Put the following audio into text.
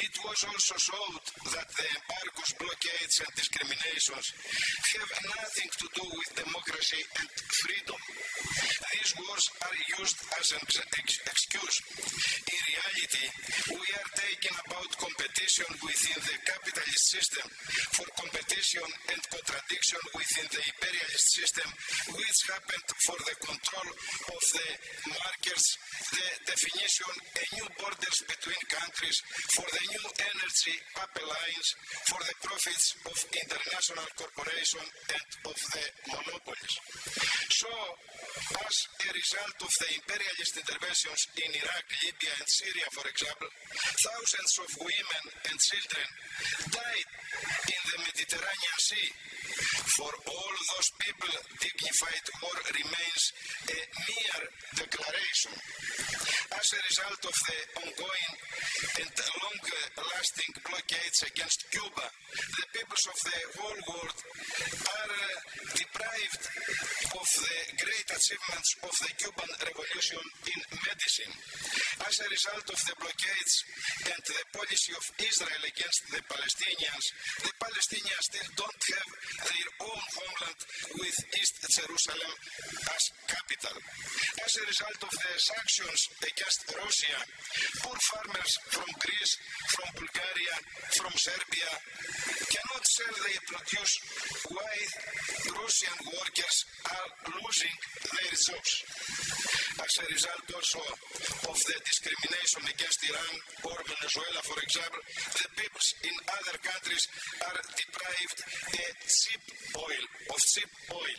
It was also showed that the embargoes, blockades and discriminations have nothing to do with democracy and freedom. These wars are used as an ex excuse. In reality, we are talking about competition within the capitalist system for competition and contradiction within the imperialist system which happened for the control of the markets, the definition and new borders between countries, for the new energy pipelines, for the profits of international corporations and of the monopolies. So, as a result of the imperialist interventions in Iraq, Libya and Syria, for example, thousands of women and children died in the Mediterranean Sea. For all those people, dignified war remains a mere declaration. As a result of the ongoing and long-lasting blockades against Cuba, the peoples of the whole world are uh, deprived of the great achievements of the Cuban Revolution in medicine. As a result of the blockades and the policy of Israel against the Palestinians, the Palestinians still don't have their own homeland with East Jerusalem as capital. As a result of the sanctions against Russia, poor farmers from Greece, from Bulgaria, from Serbia cannot sell their produce while Russian workers are losing their jobs. As a result also of the discrimination against Iran or Venezuela, for example, the peoples in other countries are deprived of cheap oil, of cheap oil.